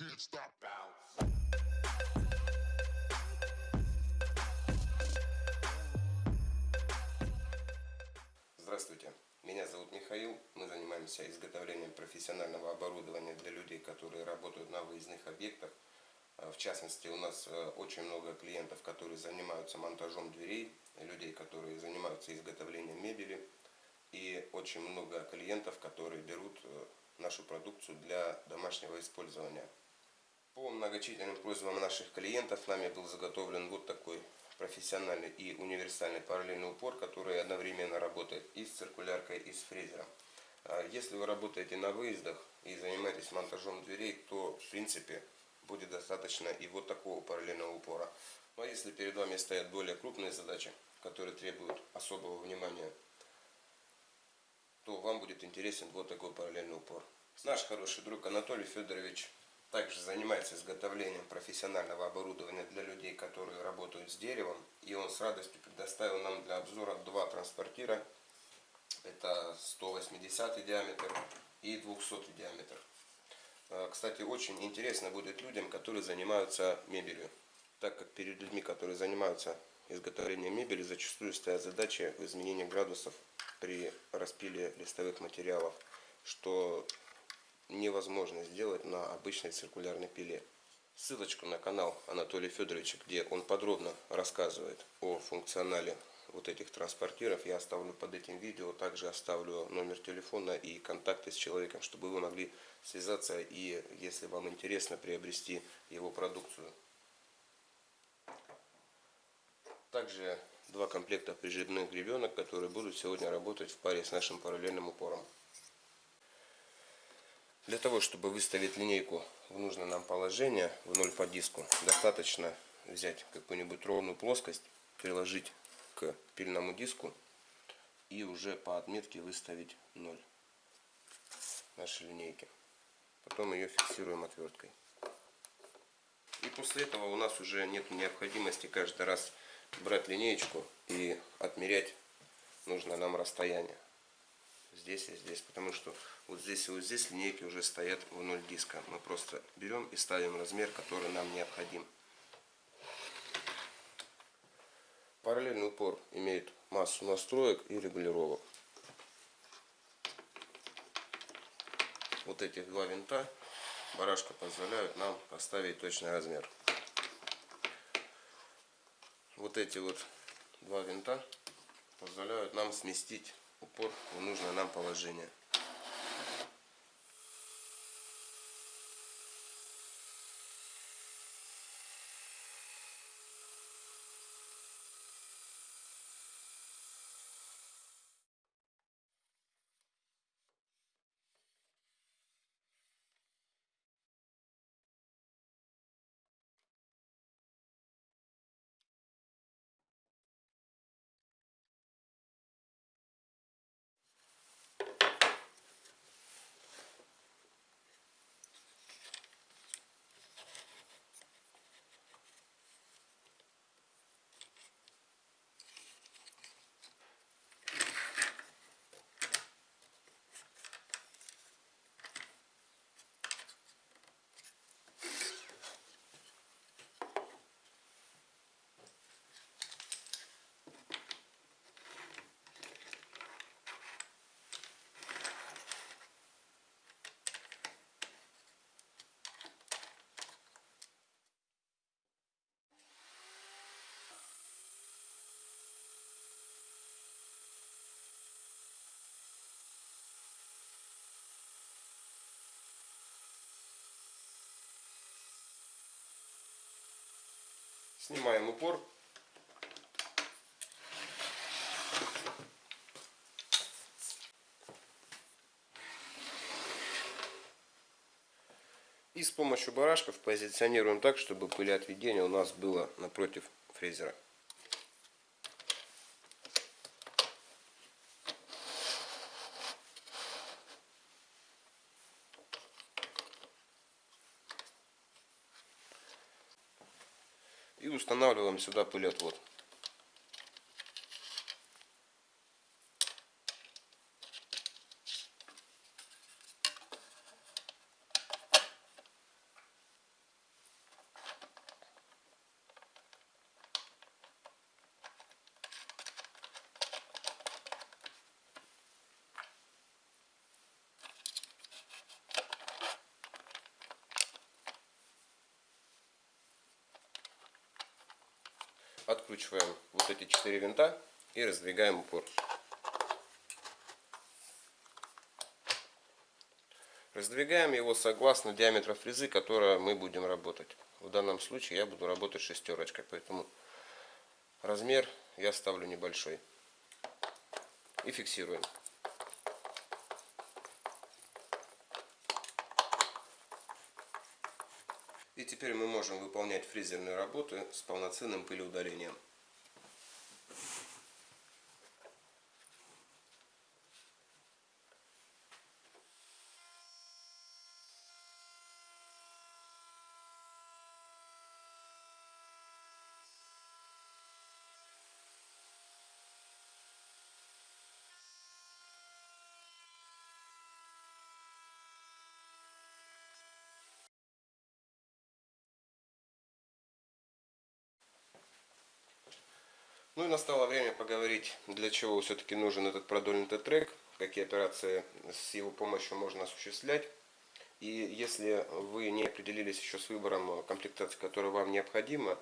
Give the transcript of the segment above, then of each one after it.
can't stop. Здравствуйте, меня зовут Михаил. Мы занимаемся изготовлением профессионального оборудования для людей, которые работают на выездных объектах. Э, В частности, у нас э, очень много клиентов, которые занимаются монтажом дверей, людей, которые занимаются изготовлением мебели, и очень много клиентов, которые берут э, нашу продукцию для домашнего использования. По многочисленным просьбам наших клиентов нами был заготовлен вот такой профессиональный и универсальный параллельный упор, который одновременно работает и с циркуляркой, и с фрезером. А Если вы работаете на выездах и занимаетесь монтажом дверей, то в принципе будет достаточно и вот такого параллельного упора. Но если перед вами стоят более крупные задачи, которые требуют особого внимания, то вам будет интересен вот такой параллельный упор. Наш хороший друг Анатолий Федорович также занимается изготовлением профессионального оборудования для людей, которые работают с деревом. И он с радостью предоставил нам для обзора два транспортира. Это 180 диаметр и 200 диаметр. Э, Кстати, очень интересно будет людям, которые занимаются мебелью. Так как перед людьми, которые занимаются изготовлением мебели, зачастую стоят задачи в изменении градусов при распиле листовых материалов, что невозможно сделать на обычной циркулярной пиле. Ссылочку на канал Анатолия Федоровича, где он подробно рассказывает о функционале вот этих транспортиров, я оставлю под этим видео. Также оставлю номер телефона и контакты с человеком, чтобы вы могли связаться и, если вам интересно, приобрести его продукцию. Также два комплекта прижимных гребенок, которые будут сегодня работать в паре с нашим параллельным упором. Для того, чтобы выставить линейку в нужное нам положение, в ноль по диску, достаточно взять какую-нибудь ровную плоскость, приложить к пильному диску и уже по отметке выставить 0 нашей линейки. Потом ее фиксируем отверткой. И после этого у нас уже нет необходимости каждый раз брать линеечку и отмерять нужное нам расстояние. Здесь и здесь. Потому что вот здесь и вот здесь линейки уже стоят в ноль диска. Мы просто берем и ставим размер, который нам необходим. Параллельный упор имеет массу настроек и регулировок. Вот эти два винта барашка позволяют нам поставить точный размер. Вот эти вот два винта позволяют нам сместить упор в нужное нам положение. Снимаем упор. И с помощью барашков позиционируем так, чтобы пылеотведение у нас было напротив фрезера. Устанавливаем сюда пылеотвод. Откручиваем вот эти четыре винта и раздвигаем упор. Раздвигаем его согласно диаметра фрезы, которой мы будем работать. В данном случае я буду работать шестерочкой, поэтому размер я ставлю небольшой. И фиксируем. Теперь мы можем выполнять фрезерные работы с полноценным пылеудалением. Ну и настало время поговорить, для чего все-таки нужен этот продольный трек, какие операции с его помощью можно осуществлять. И если вы не определились еще с выбором комплектации, которая вам необходима,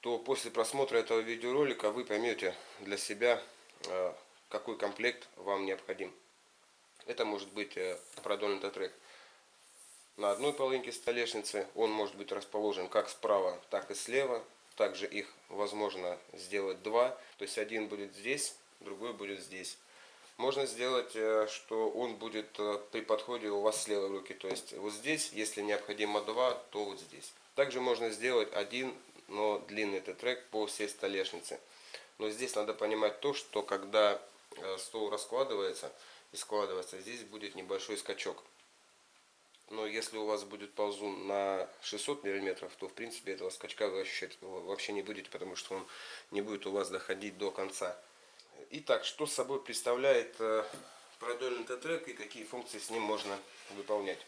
то после просмотра этого видеоролика вы поймете для себя, э, какой комплект вам необходим. Это может быть э, продольный трек на одной половинке столешницы. Он может быть расположен как справа, так и слева. Также их возможно сделать два. То есть один будет здесь, другой будет здесь. Можно сделать, э, что он будет э, при подходе у вас с левой руки. То есть вот здесь, если необходимо два, то вот здесь. Также можно сделать один, но длинный этот трек по всей столешнице. Но здесь надо понимать то, что когда э, стол раскладывается и складывается, здесь будет небольшой скачок. Но если у вас будет ползун на 600 миллиметров, то в принципе этого скачка вы ощущать вообще не будете, потому что он не будет у вас доходить до конца. Итак, что собой представляет э, продольный Т-трек и какие функции с ним можно выполнять.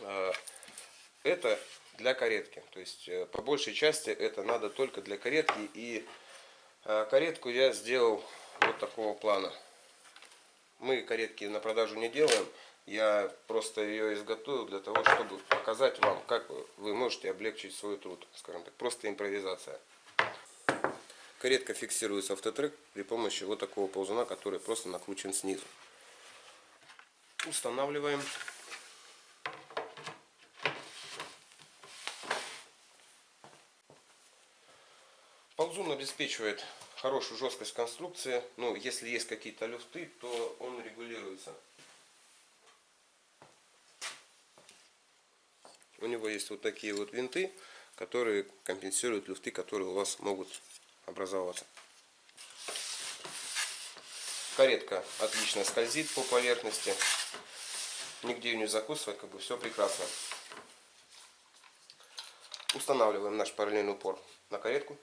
Э, это для каретки. То есть э, по большей части это надо только для каретки. И каретку я сделал вот такого плана. Мы каретки на продажу не делаем. Я просто ее изготовил для того, чтобы показать вам, как вы можете облегчить свой труд, скажем так, просто импровизация. Каретка фиксируется автотрек при помощи вот такого ползуна, который просто накручен снизу. Устанавливаем. Ползун обеспечивает хорошую жесткость конструкции. Ну, если есть какие-то люфты, то он регулируется. Него есть вот такие вот винты, которые компенсируют люфты, которые у вас могут образоваться. Каретка отлично скользит по поверхности. Нигде ее не закусывать, как бы все прекрасно. Устанавливаем наш параллельный упор на каретку.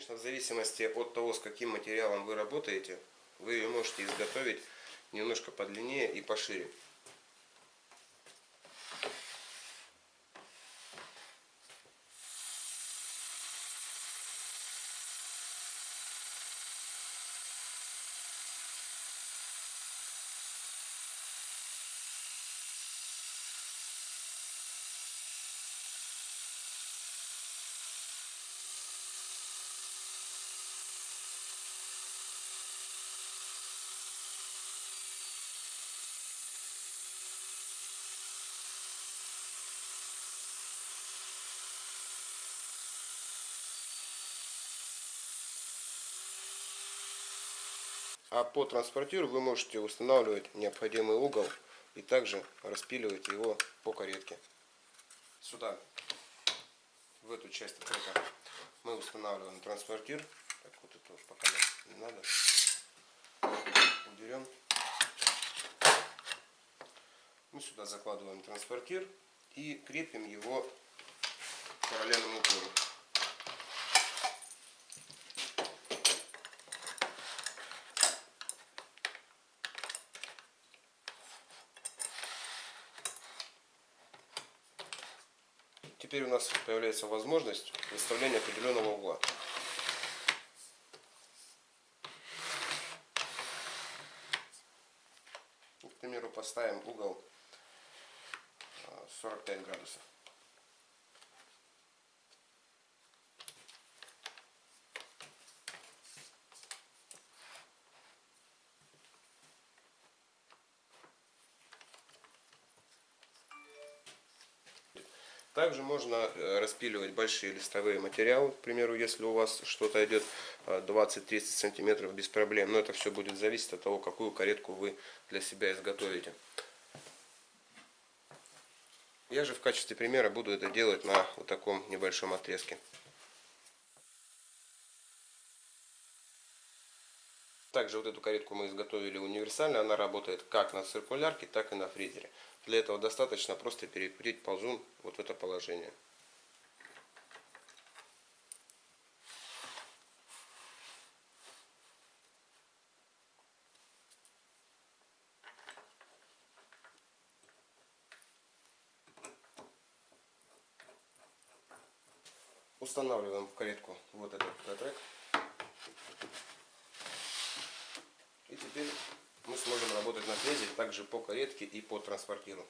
Конечно, в зависимости от того, с каким материалом вы работаете, вы ее можете изготовить немножко подлиннее и пошире. А по транспортиру вы можете устанавливать необходимый угол и также распиливать его по каретке. Сюда, в эту часть трека, мы устанавливаем транспортир. Так, вот это уж пока не надо. Уберем. Мы сюда закладываем транспортир и крепим его параллельным упором. Теперь у нас появляется возможность выставления определенного угла. К примеру, поставим угол 45 градусов. Также можно э, распиливать большие листовые материалы. К примеру, если у вас что-то идет 20-30 э, сантиметров без проблем. Но это все будет зависеть от того, какую каретку вы для себя изготовите. Я же в качестве примера буду это делать на вот таком небольшом отрезке. Также вот эту каретку мы изготовили универсально. Она работает как на циркулярке, так и на фрезере. Для этого достаточно просто перекрутить ползун вот в это положение. Устанавливаем в каретку вот этот трек. И теперь мы сможем работать на фрезе также по каретке и по транспортиру.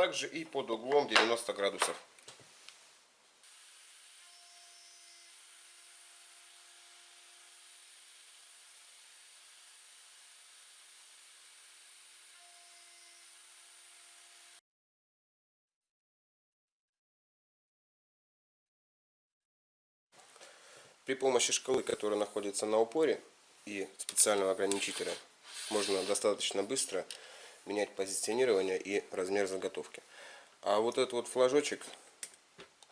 Также и под углом 90 градусов. При помощи шкалы, которая находится на упоре и специального ограничителя, можно достаточно быстро менять позиционирование и размер заготовки. А вот этот вот флажочек,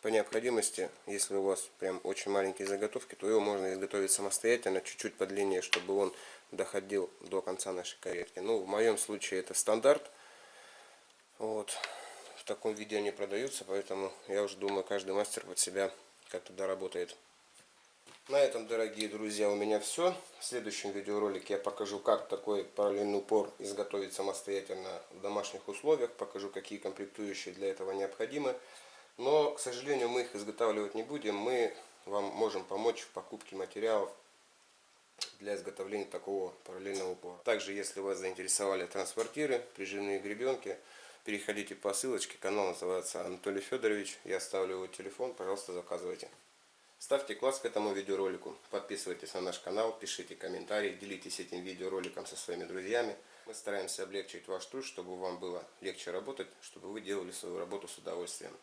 по необходимости, если у вас прям очень маленькие заготовки, то его можно изготовить самостоятельно, чуть-чуть подлиннее, чтобы он доходил до конца нашей каретки. Ну, в моем случае это стандарт. Вот. В таком виде они продаются, поэтому я уже думаю, каждый мастер под себя как-то доработает. На этом, дорогие друзья, у меня все. В следующем видеоролике я покажу, как такой параллельный упор изготовить самостоятельно в домашних условиях. Покажу, какие комплектующие для этого необходимы. Но, к сожалению, мы их изготавливать не будем. Мы вам можем помочь в покупке материалов для изготовления такого параллельного упора. Также, если вас заинтересовали транспортиры, прижимные гребенки, переходите по ссылочке. Канал называется Анатолий Федорович. Я оставлю его телефон. Пожалуйста, заказывайте. Ставьте класс к этому видеоролику, подписывайтесь на наш канал, пишите комментарии, делитесь этим видеороликом со своими друзьями. Мы стараемся облегчить ваш труд, чтобы вам было легче работать, чтобы вы делали свою работу с удовольствием.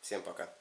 Всем пока!